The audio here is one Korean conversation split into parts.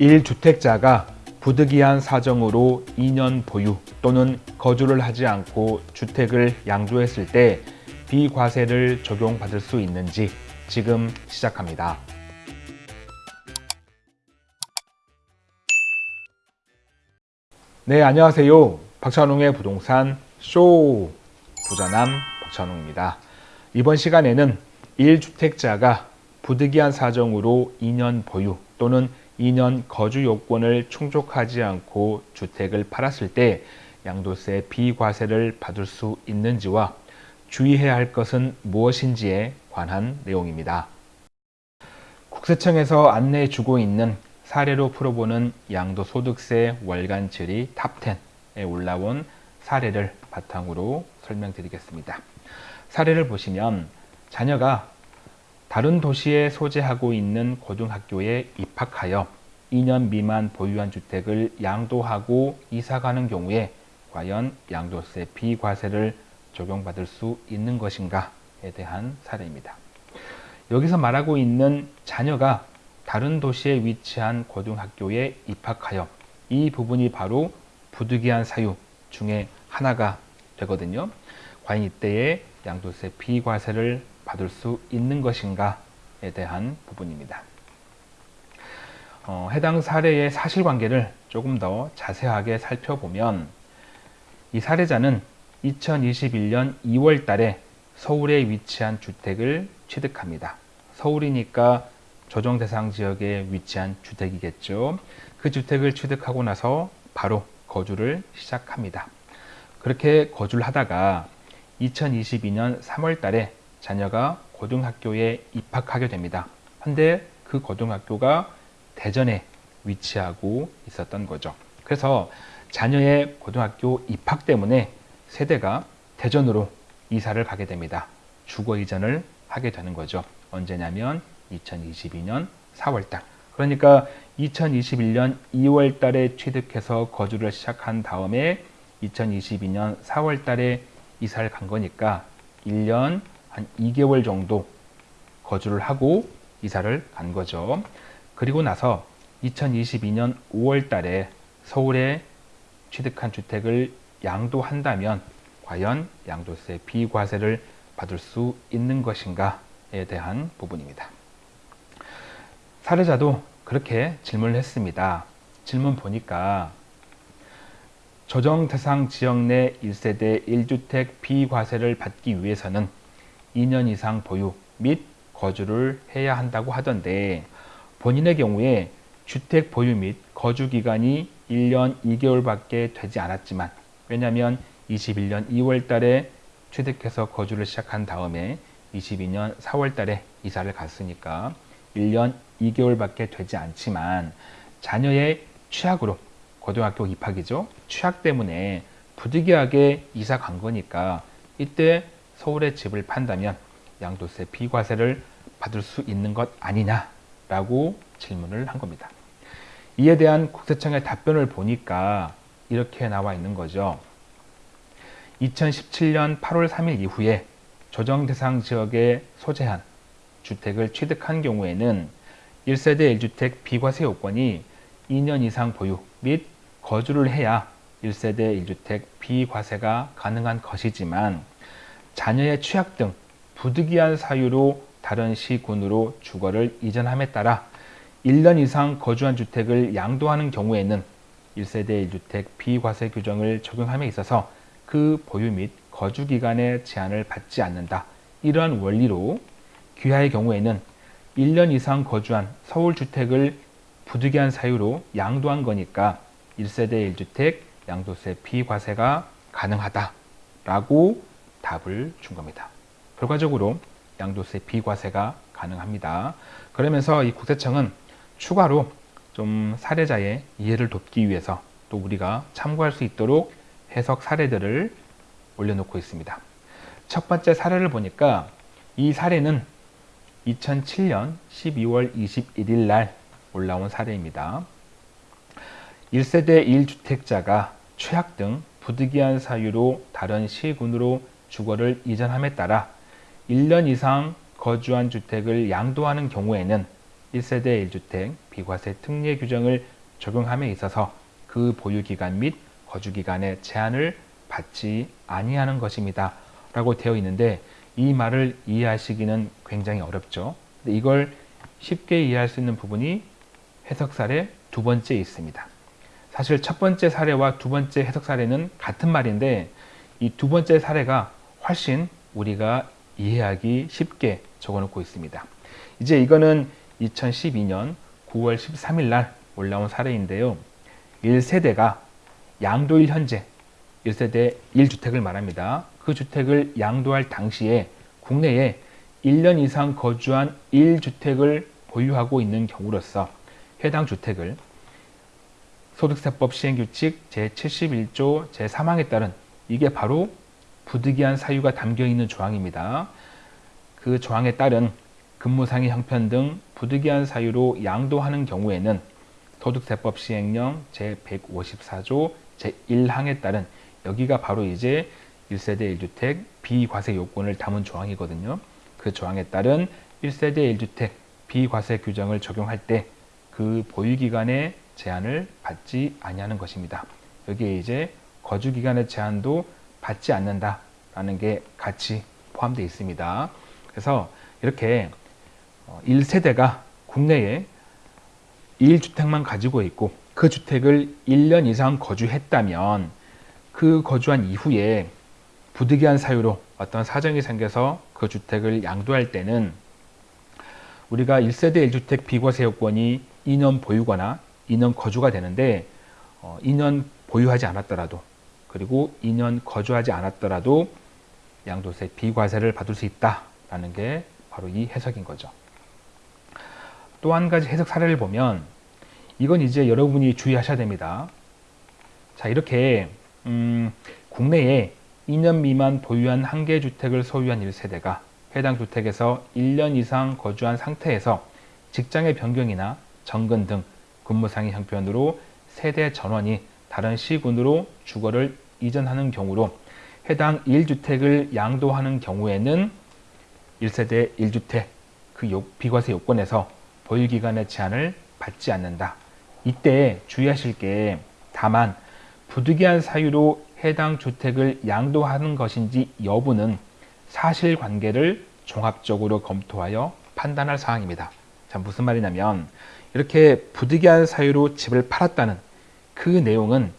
1주택자가 부득이한 사정으로 2년 보유 또는 거주를 하지 않고 주택을 양도했을 때 비과세를 적용받을 수 있는지 지금 시작합니다. 네, 안녕하세요. 박찬웅의 부동산 쇼 부자남 박찬웅입니다. 이번 시간에는 1주택자가 부득이한 사정으로 2년 보유 또는 2년 거주 요건을 충족하지 않고 주택을 팔았을 때 양도세 비과세를 받을 수 있는지와 주의해야 할 것은 무엇인지에 관한 내용입니다. 국세청에서 안내해 주고 있는 사례로 풀어보는 양도소득세 월간 질의 top10에 올라온 사례를 바탕으로 설명드리겠습니다. 사례를 보시면 자녀가 다른 도시에 소재하고 있는 고등학교에 입학하여 2년 미만 보유한 주택을 양도하고 이사가는 경우에 과연 양도세 비과세를 적용받을 수 있는 것인가에 대한 사례입니다. 여기서 말하고 있는 자녀가 다른 도시에 위치한 고등학교에 입학하여 이 부분이 바로 부득이한 사유 중에 하나가 되거든요. 과연 이때에 양도세 비과세를 받을 수 있는 것인가에 대한 부분입니다. 어, 해당 사례의 사실관계를 조금 더 자세하게 살펴보면 이 사례자는 2021년 2월 달에 서울에 위치한 주택을 취득합니다. 서울이니까 조정 대상 지역에 위치한 주택이겠죠. 그 주택을 취득하고 나서 바로 거주를 시작합니다. 그렇게 거주를 하다가 2022년 3월 달에 자녀가 고등학교에 입학하게 됩니다. 한데 그 고등학교가 대전에 위치하고 있었던 거죠. 그래서 자녀의 고등학교 입학 때문에 세대가 대전으로 이사를 가게 됩니다. 주거 이전을 하게 되는 거죠. 언제냐면 2022년 4월 달. 그러니까 2021년 2월 달에 취득해서 거주를 시작한 다음에 2022년 4월 달에 이사를 간 거니까 1년 한 2개월 정도 거주를 하고 이사를 간 거죠. 그리고 나서 2022년 5월 달에 서울에 취득한 주택을 양도한다면 과연 양도세 비과세를 받을 수 있는 것인가에 대한 부분입니다. 사례자도 그렇게 질문을 했습니다. 질문 보니까 조정 대상 지역 내 1세대 1주택 비과세를 받기 위해서는 2년 이상 보유 및 거주를 해야 한다고 하던데 본인의 경우에 주택 보유 및 거주 기간이 1년 2개월밖에 되지 않았지만 왜냐하면 21년 2월 달에 취득해서 거주를 시작한 다음에 22년 4월 달에 이사를 갔으니까 1년 2개월밖에 되지 않지만 자녀의 취약으로 고등학교 입학이죠. 취약 때문에 부득이하게 이사 간 거니까 이때 서울에 집을 판다면 양도세 비과세를 받을 수 있는 것 아니냐라고 질문을 한 겁니다. 이에 대한 국세청의 답변을 보니까 이렇게 나와 있는 거죠. 2017년 8월 3일 이후에 조정 대상 지역에 소재한 주택을 취득한 경우에는 1세대 1주택 비과세 요건이 2년 이상 보유 및 거주를 해야 1세대 1주택 비과세가 가능한 것이지만 자녀의 취약 등 부득이한 사유로 다른 시군으로 주거를 이전함에 따라 1년 이상 거주한 주택을 양도하는 경우에는 1세대 1주택 비과세 규정을 적용함에 있어서 그 보유 및 거주 기간의 제한을 받지 않는다. 이러한 원리로 귀하의 경우에는 1년 이상 거주한 서울 주택을 부득이한 사유로 양도한 거니까 1세대 1주택 양도세 비과세가 가능하다라고 답을 준 겁니다. 결과적으로 양도세 비과세가 가능합니다. 그러면서 이 국세청은 추가로 좀 사례자의 이해를 돕기 위해서 또 우리가 참고할 수 있도록 해석 사례들을 올려놓고 있습니다. 첫 번째 사례를 보니까 이 사례는 2007년 12월 21일 날 올라온 사례입니다. 1세대 1주택자가 최악 등 부득이한 사유로 다른 시군으로 주거를 이전함에 따라 1년 이상 거주한 주택을 양도하는 경우에는 1세대 1주택 비과세 특례 규정을 적용함에 있어서 그 보유기간 및 거주기간의 제한을 받지 아니하는 것입니다. 라고 되어 있는데 이 말을 이해하시기는 굉장히 어렵죠. 근데 이걸 쉽게 이해할 수 있는 부분이 해석 사례 두 번째에 있습니다. 사실 첫 번째 사례와 두 번째 해석 사례는 같은 말인데 이 두 번째 사례가 훨씬 우리가 이해하기 쉽게 적어놓고 있습니다. 이제 이거는 2012년 9월 13일 날 올라온 사례인데요. 1세대가 양도일 현재 1세대 1주택을 말합니다. 그 주택을 양도할 당시에 국내에 1년 이상 거주한 1주택을 보유하고 있는 경우로서 해당 주택을 소득세법 시행규칙 제71조 제3항에 따른 이게 바로 부득이한 사유가 담겨 있는 조항입니다. 그 조항에 따른 근무상의 형편 등 부득이한 사유로 양도하는 경우에는 소득세법 시행령 제154조 제1항에 따른 여기가 바로 이제 1세대 1주택 비과세 요건을 담은 조항이거든요. 그 조항에 따른 1세대 1주택 비과세 규정을 적용할 때 그 보유기간의 제한을 받지 아니하는 것입니다. 여기에 이제 거주기간의 제한도 받지 않는다라는 게 같이 포함되어 있습니다. 그래서 이렇게 1세대가 국내에 1주택만 가지고 있고 그 주택을 1년 이상 거주했다면 그 거주한 이후에 부득이한 사유로 어떤 사정이 생겨서 그 주택을 양도할 때는 우리가 1세대 1주택 비과세 요건이 2년 보유거나 2년 거주가 되는데 어, 2년 보유하지 않았더라도 그리고 2년 거주하지 않았더라도 양도세 비과세를 받을 수 있다라는 게 바로 이 해석인 거죠. 또 한 가지 해석 사례를 보면 이건 이제 여러분이 주의하셔야 됩니다. 자 이렇게 음, 국내에 2년 미만 보유한 한 개 주택을 소유한 1세대가 해당 주택에서 1년 이상 거주한 상태에서 직장의 변경이나 정근 등 근무상의 형편으로 세대 전원이 다른 시군으로 주거를 이전하는 경우로 해당 1주택을 양도하는 경우에는 1세대 1주택 그 비과세 요건에서 보유기간의 제한을 받지 않는다. 이때 주의하실 게 다만 부득이한 사유로 해당 주택을 양도하는 것인지 여부는 사실관계를 종합적으로 검토하여 판단할 사항입니다. 자, 무슨 말이냐면 이렇게 부득이한 사유로 집을 팔았다는 그 내용은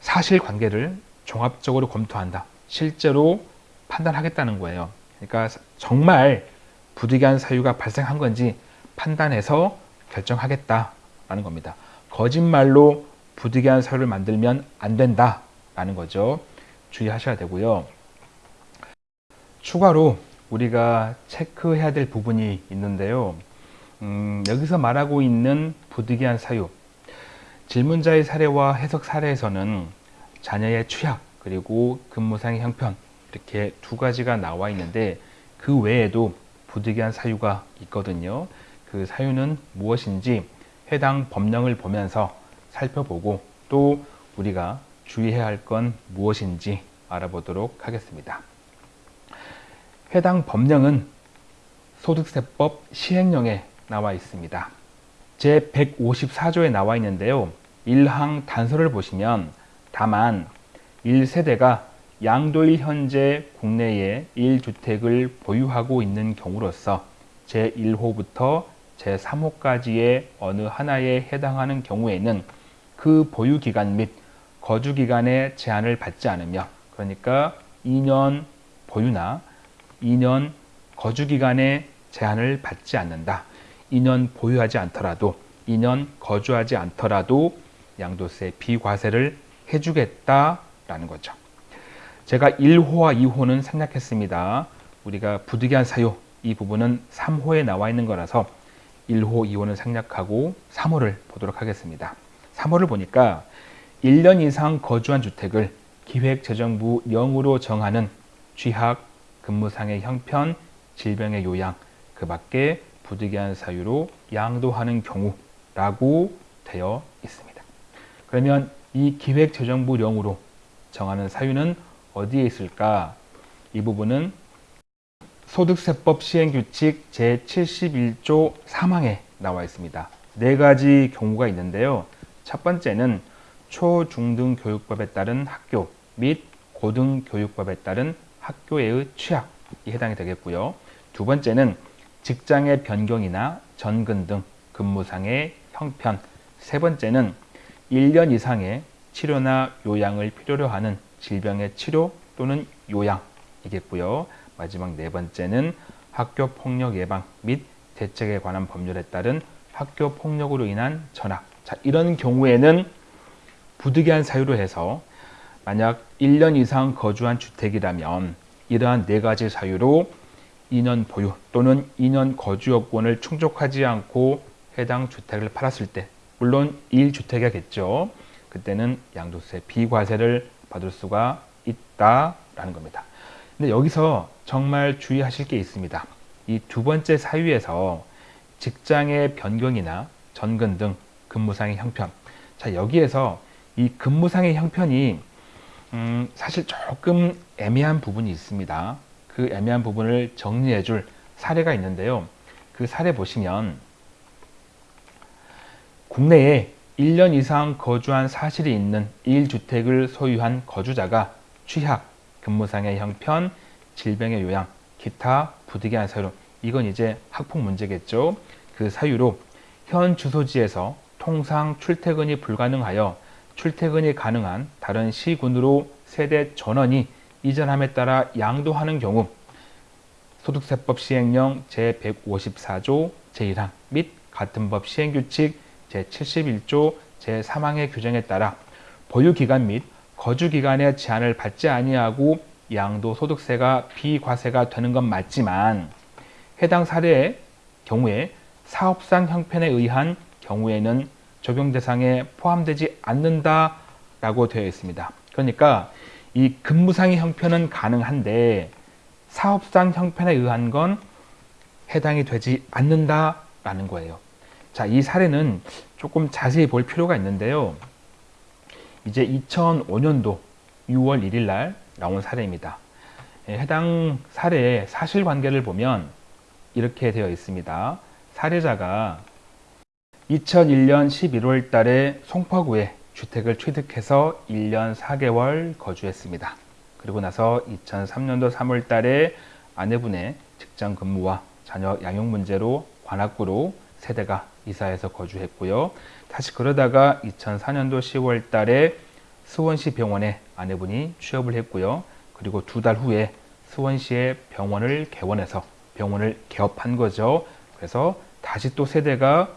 사실관계를 종합적으로 검토한다. 실제로 판단하겠다는 거예요. 그러니까 정말 부득이한 사유가 발생한 건지 판단해서 결정하겠다라는 겁니다. 거짓말로 부득이한 사유를 만들면 안 된다라는 거죠. 주의하셔야 되고요. 추가로 우리가 체크해야 될 부분이 있는데요. 음, 여기서 말하고 있는 부득이한 사유 질문자의 사례와 해석 사례에서는 자녀의 취약 그리고 근무상의 형편 이렇게 두 가지가 나와 있는데 그 외에도 부득이한 사유가 있거든요. 그 사유는 무엇인지 해당 법령을 보면서 살펴보고 또 우리가 주의해야 할 건 무엇인지 알아보도록 하겠습니다. 해당 법령은 소득세법 시행령에 나와 있습니다. 제 154조에 나와 있는데요. 1항 단서를 보시면 다만 1세대가 양도일 현재 국내에 1주택을 보유하고 있는 경우로서 제1호부터 제3호까지의 어느 하나에 해당하는 경우에는 그 보유기간 및 거주기간의 제한을 받지 않으며 그러니까 2년 보유나 2년 거주기간의 제한을 받지 않는다. 2년 보유하지 않더라도 2년 거주하지 않더라도 양도세 비과세를 해주겠다라는 거죠. 제가 1호와 2호는 생략했습니다. 우리가 부득이한 사유 이 부분은 3호에 나와 있는 거라서 1호, 2호는 생략하고 3호를 보도록 하겠습니다. 3호를 보니까 1년 이상 거주한 주택을 기획재정부 령으로 정하는 취약, 근무상의 형편, 질병의 요양, 그 밖에 부득이한 사유로 양도하는 경우라고 되어 있습니다. 그러면 이 기획재정부령으로 정하는 사유는 어디에 있을까? 이 부분은 소득세법 시행규칙 제71조 3항에 나와 있습니다. 네 가지 경우가 있는데요. 첫 번째는 초, 중, 등 교육법에 따른 학교 및 고등 교육법에 따른 학교의 취약이 해당이 되겠고요. 두 번째는 직장의 변경이나 전근 등 근무상의 형편. 세 번째는 1년 이상의 치료나 요양을 필요로 하는 질병의 치료 또는 요양이겠고요. 마지막 네 번째는 학교 폭력 예방 및 대책에 관한 법률에 따른 학교 폭력으로 인한 전학. 자, 이런 경우에는 부득이한 사유로 해서 만약 1년 이상 거주한 주택이라면 이러한 네 가지 사유로 2년 보유 또는 2년 거주 여건을 충족하지 않고 해당 주택을 팔았을 때 물론 1주택이겠죠. 그때는 양도세 비과세를 받을 수가 있다라는 겁니다. 근데 여기서 정말 주의하실 게 있습니다. 이 두 번째 사유에서 직장의 변경이나 전근 등 근무상의 형편. 자, 여기에서 이 근무상의 형편이 음, 사실 조금 애매한 부분이 있습니다. 그 애매한 부분을 정리해 줄 사례가 있는데요. 그 사례 보시면 국내에 1년 이상 거주한 사실이 있는 1주택을 소유한 거주자가 취약, 근무상의 형편, 질병의 요양, 기타 부득이한 사유로 이건 이제 학폭 문제겠죠. 그 사유로 현 주소지에서 통상 출퇴근이 불가능하여 출퇴근이 가능한 다른 시군으로 세대 전원이 이전함에 따라 양도하는 경우 소득세법 시행령 제154조 제1항 및 같은 법 시행규칙 제71조 제3항의 규정에 따라 보유기간 및 거주기간의 제한을 받지 아니하고 양도소득세가 비과세가 되는 건 맞지만 해당 사례의 경우에 사업상 형편에 의한 경우에는 적용 대상에 포함되지 않는다라고 되어 있습니다. 그러니까 이 근무상의 형편은 가능한데 사업상 형편에 의한 건 해당이 되지 않는다라는 거예요. 자, 이 사례는 조금 자세히 볼 필요가 있는데요. 이제 2005년도 6월 1일 날 나온 사례입니다. 예, 해당 사례의 사실관계를 보면 이렇게 되어 있습니다. 사례자가 2001년 11월 달에 송파구에 주택을 취득해서 1년 4개월 거주했습니다. 그리고 나서 2003년도 3월 달에 아내분의 직장 근무와 자녀 양육 문제로 관악구로 세대가 이사해서 거주했고요. 다시 그러다가 2004년도 10월 달에 수원시 병원에 아내분이 취업을 했고요. 그리고 두 달 후에 수원시의 병원을 개원해서 병원을 개업한 거죠. 그래서 다시 또 세대가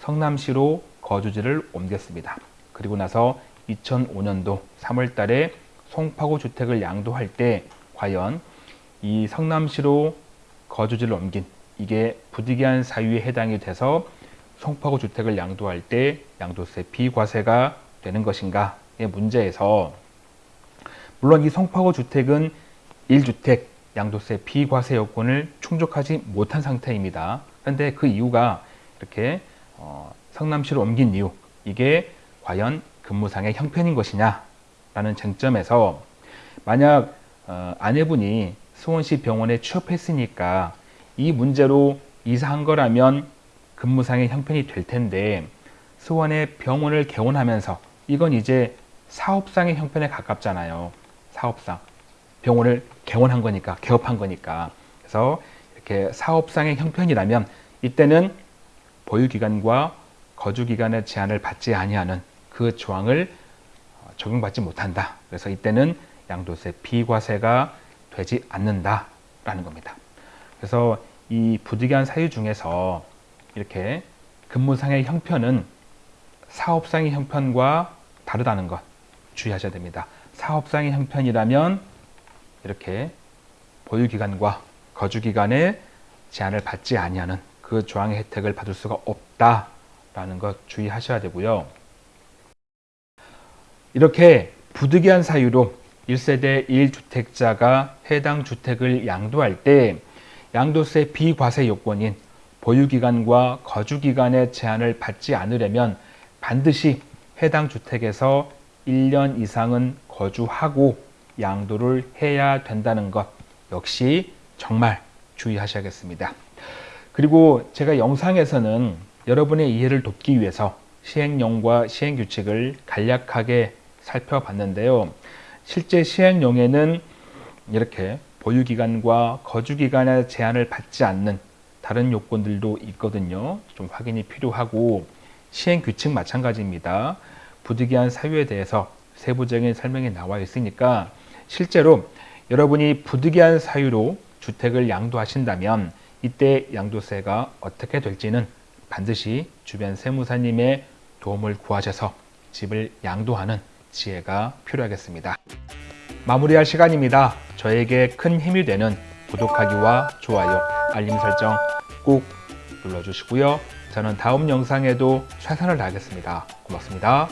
성남시로 거주지를 옮겼습니다. 그리고 나서 2005년도 3월 달에 송파구 주택을 양도할 때 과연 이 성남시로 거주지를 옮긴 이게 부득이한 사유에 해당이 돼서 송파구 주택을 양도할 때 양도세 비과세가 되는 것인가의 문제에서 물론 이 송파구 주택은 1주택 양도세 비과세 요건을 충족하지 못한 상태입니다. 그런데 그 이유가 이렇게 어, 성남시로 옮긴 이유 이게 과연 근무상의 형편인 것이냐 라는 쟁점에서 만약 어, 아내분이 수원시 병원에 취업했으니까 이 문제로 이사한 거라면 근무상의 형편이 될 텐데 수원에 병원을 개원하면서 이건 이제 사업상의 형편에 가깝잖아요. 사업상. 병원을 개원한 거니까, 개업한 거니까. 그래서 이렇게 사업상의 형편이라면 이때는 보유기간과 거주기간의 제한을 받지 아니하는 그 조항을 어, 적용받지 못한다. 그래서 이때는 양도세 비과세가 되지 않는다라는 겁니다. 그래서 이 부득이한 사유 중에서 이렇게 근무상의 형편은 사업상의 형편과 다르다는 것 주의하셔야 됩니다. 사업상의 형편이라면 이렇게 보유기간과 거주기간에 제한을 받지 아니하는 그 조항의 혜택을 받을 수가 없다라는 것 주의하셔야 되고요. 이렇게 부득이한 사유로 1세대 1주택자가 해당 주택을 양도할 때 양도세 비과세 요건인 보유기간과 거주기간의 제한을 받지 않으려면 반드시 해당 주택에서 1년 이상은 거주하고 양도를 해야 된다는 것 역시 정말 주의하셔야겠습니다. 그리고 제가 영상에서는 여러분의 이해를 돕기 위해서 시행령과 시행규칙을 간략하게 살펴봤는데요. 실제 시행령에는 이렇게 보유기간과 거주기간의 제한을 받지 않는 다른 요건들도 있거든요. 좀 확인이 필요하고 시행규칙 마찬가지입니다. 부득이한 사유에 대해서 세부적인 설명이 나와 있으니까 실제로 여러분이 부득이한 사유로 주택을 양도하신다면 이때 양도세가 어떻게 될지는 반드시 주변 세무사님의 도움을 구하셔서 집을 양도하는 지혜가 필요하겠습니다. 마무리할 시간입니다. 저에게 큰 힘이 되는 구독하기와 좋아요, 알림 설정 꼭 눌러주시고요. 저는 다음 영상에도 최선을 다하겠습니다. 고맙습니다.